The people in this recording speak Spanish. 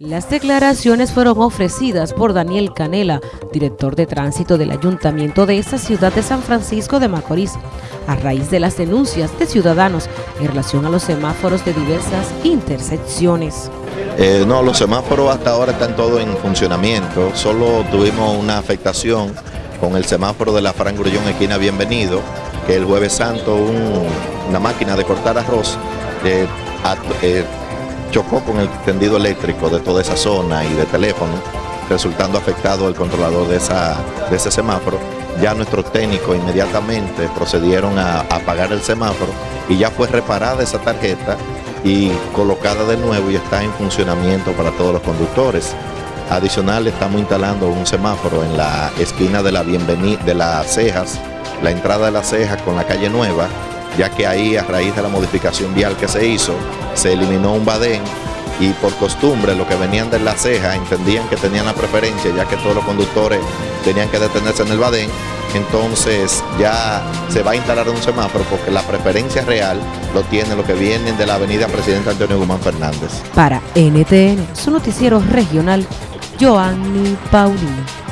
Las declaraciones fueron ofrecidas por Daniel Canela, director de tránsito del ayuntamiento de esta ciudad de San Francisco de Macorís, a raíz de las denuncias de ciudadanos en relación a los semáforos de diversas intersecciones. Eh, no, los semáforos hasta ahora están todos en funcionamiento, solo tuvimos una afectación con el semáforo de la Fran Grullón esquina Bienvenido, que el jueves santo una máquina de cortar arroz eh, chocó con el tendido eléctrico de toda esa zona y de teléfono, resultando afectado el controlador de, esa, de ese semáforo. Ya nuestros técnicos inmediatamente procedieron a, apagar el semáforo y ya fue reparada esa tarjeta y colocada de nuevo y está en funcionamiento para todos los conductores. Adicional, estamos instalando un semáforo en la esquina de la bienvenida de las cejas, la entrada de las cejas con la calle Nueva, ya que ahí a raíz de la modificación vial que se hizo, se eliminó un badén y por costumbre los que venían de la ceja entendían que tenían la preferencia ya que todos los conductores tenían que detenerse en el badén, entonces ya se va a instalar un semáforo porque la preferencia real lo tienen los que vienen de la avenida Presidente Antonio Guzmán Fernández. Para NTN, su noticiero regional, Joanny Paulino.